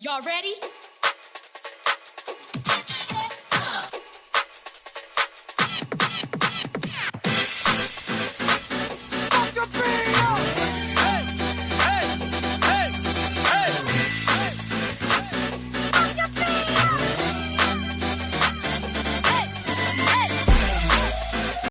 Y'all ready?